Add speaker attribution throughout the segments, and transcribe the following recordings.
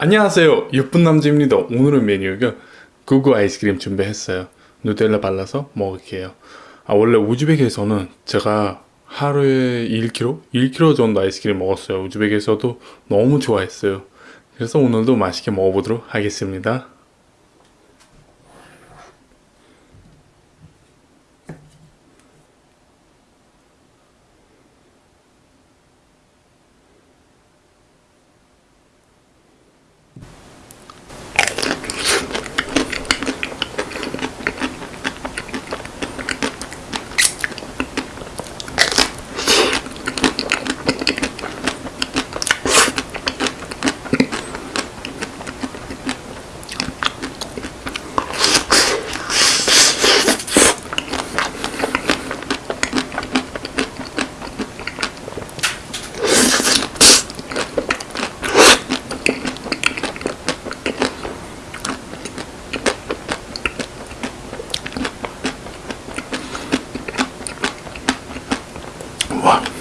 Speaker 1: 안녕하세요. 예쁜 남자입니다. 오늘의 메뉴가 구구 아이스크림 준비했어요. 누텔라 발라서 먹을게요. 아 원래 우즈벡에서는 제가 하루에 1kg? 1kg 정도 아이스크림 먹었어요. 우즈벡에서도 너무 좋아했어요. 그래서 오늘도 맛있게 먹어보도록 하겠습니다 Во.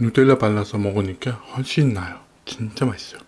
Speaker 1: 누텔라 발라서 먹으니까 훨씬 나요. 진짜 맛있어요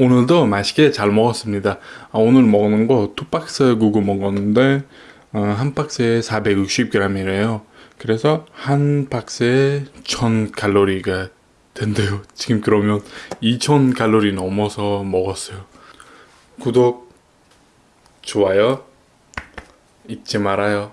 Speaker 1: 오늘도 맛있게 잘 먹었습니다. 아, 오늘 먹는 거 두 박스 구구 먹었는데 어, 한 박스에 460g이래요. 그래서 한 박스에 1000 칼로리가 된대요. 지금 그러면 2000 칼로리 넘어서 먹었어요. 구독, 좋아요 잊지 말아요.